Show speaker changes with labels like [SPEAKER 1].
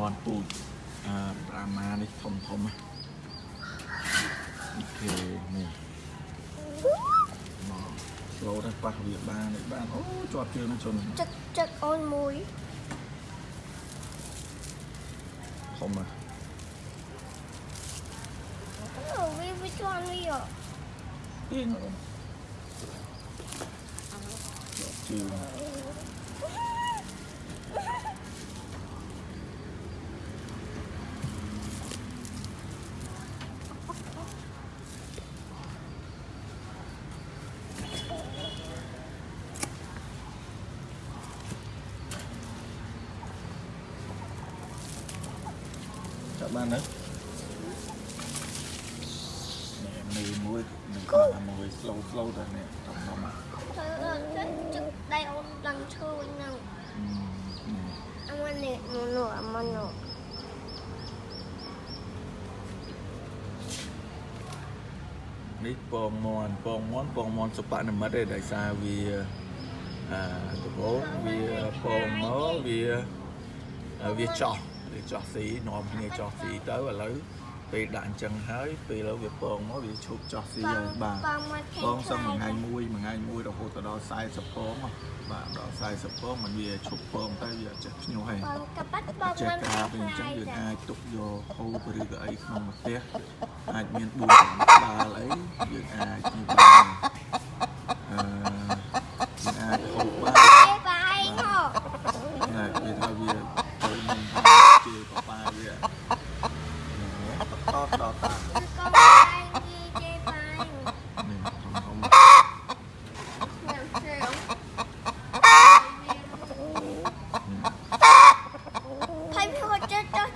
[SPEAKER 1] មន់ពូជអឺប្រាម៉ានេះធំធំណាអូខេនេះមកស្លូតទៅប៉ះវាបាននេះបានអូជាប់ជើងនឹងជន់
[SPEAKER 2] ចឹកចឹកអូនមួយ
[SPEAKER 1] ធំណាស់
[SPEAKER 2] អូវាវាជន់វា
[SPEAKER 1] អៀងជាប់ជើង ចាប់បានណានេះមីមួយនឹងខ្លាំងមួយ slow slow តែនេះធំធំណា
[SPEAKER 2] ទៅចឹកចឹកដៃអូនឡើងឈើហ្នឹង
[SPEAKER 1] អឺនេះ
[SPEAKER 2] អាមិននេះនោះនោះអាមិននោះ
[SPEAKER 1] នេះពងមន់ពងមន់ពងមន់សុបនិមិត្តទេដោយសារវាអឺដំបូងវាពងមកវាវាចោះ វាចោះស៊ីនាំគ្នាចោះស៊ីទៅឥឡូវពេលដាក់អញ្ចឹងហើយពេលឥឡូវវាពងមកវាឈប់ចោះស៊ីហើយបាទ
[SPEAKER 2] បងមក
[SPEAKER 1] ពងសឹងមួយថ្ងៃមួយមួយថ្ងៃមួយរហូតដល់40ពងហ៎បាទដល់40ពងมันវាឈប់ពងទៅវាអត់ចេះភ្ញាស់ហើយ
[SPEAKER 2] បងកប៉ាត់បង
[SPEAKER 1] ចេះ
[SPEAKER 2] មិន
[SPEAKER 1] កា
[SPEAKER 2] ខា
[SPEAKER 1] ពេលអញ្ចឹង
[SPEAKER 2] យ
[SPEAKER 1] យើង
[SPEAKER 2] ចា
[SPEAKER 1] អាចទុកយកហូបឬក៏អីក្នុងផ្ទះអាចមាន4ក្បាលអីយើងអាចនេះបានអឺយើងអាចហូបបាន
[SPEAKER 2] គេបាយហ៎
[SPEAKER 1] ណាគេថាវាទៅនឹងជា បបាវាតតតតា
[SPEAKER 2] គឺកូនបាយគេបាយ
[SPEAKER 1] នេះធំធំ
[SPEAKER 2] ខ្ញុំជឿហើយព្រោះចុះចុះ